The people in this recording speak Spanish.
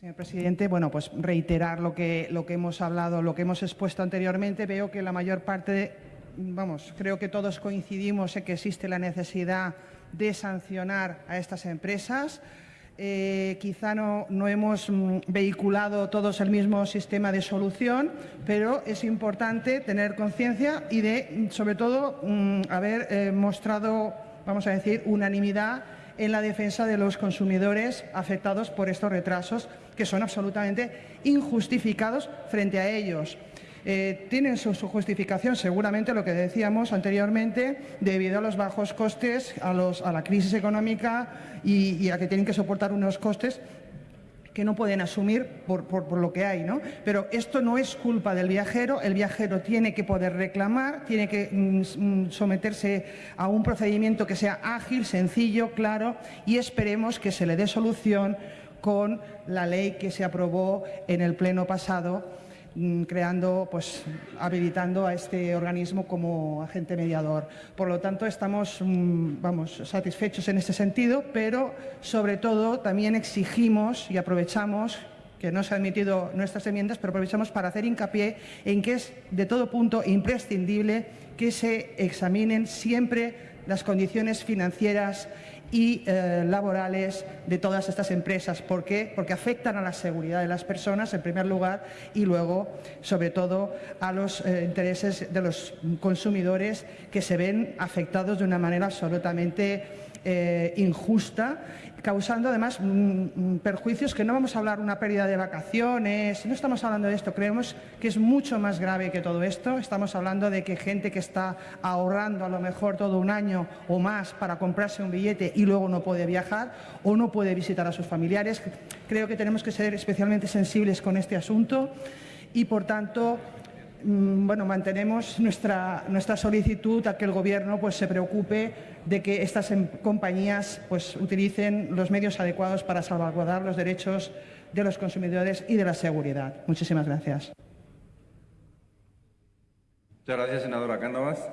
Señor presidente, bueno, pues reiterar lo que, lo que hemos hablado, lo que hemos expuesto anteriormente. Veo que la mayor parte, vamos, creo que todos coincidimos en que existe la necesidad de sancionar a estas empresas. Eh, quizá no, no hemos mm, vehiculado todos el mismo sistema de solución, pero es importante tener conciencia y de, sobre todo, mm, haber eh, mostrado, vamos a decir, unanimidad en la defensa de los consumidores afectados por estos retrasos, que son absolutamente injustificados frente a ellos. Eh, tienen su, justificación, seguramente, lo que decíamos anteriormente, debido a los bajos costes, a, la crisis económica y, a que tienen que soportar unos costes que no pueden asumir por, por, lo que hay. ¿no? Pero esto no es culpa del viajero, el viajero tiene que poder reclamar, tiene que mm, mm, someterse a un procedimiento que sea ágil, sencillo, claro y esperemos que se le dé solución con la ley que se aprobó en el pleno pasado creando, pues, habilitando a este organismo como agente mediador. Por lo tanto, estamos mm, vamos, satisfechos en este sentido, pero sobre todo también exigimos y aprovechamos que no se han admitido nuestras enmiendas, pero aprovechamos para hacer hincapié en que es de todo punto imprescindible que se examinen siempre las condiciones financieras y eh, laborales de todas estas empresas. ¿Por qué? Porque afectan a la seguridad de las personas, en primer lugar, y luego, sobre todo, a los eh, intereses de los consumidores que se ven afectados de una manera absolutamente eh, injusta, causando además mm, perjuicios que no vamos a hablar una pérdida de vacaciones, no estamos hablando de esto, creemos que es mucho más grave que todo esto, estamos hablando de que gente que está ahorrando a lo mejor todo un año o más para comprarse un billete y luego no puede viajar o no puede visitar a sus familiares. Creo que tenemos que ser especialmente sensibles con este asunto y, por tanto, Mm, bueno, mantenemos nuestra, nuestra solicitud a que el Gobierno pues, se preocupe de que estas em, compañías pues, utilicen los medios adecuados para salvaguardar los derechos de los consumidores y de la seguridad. Muchísimas gracias. Muchas gracias, senadora Cánovas.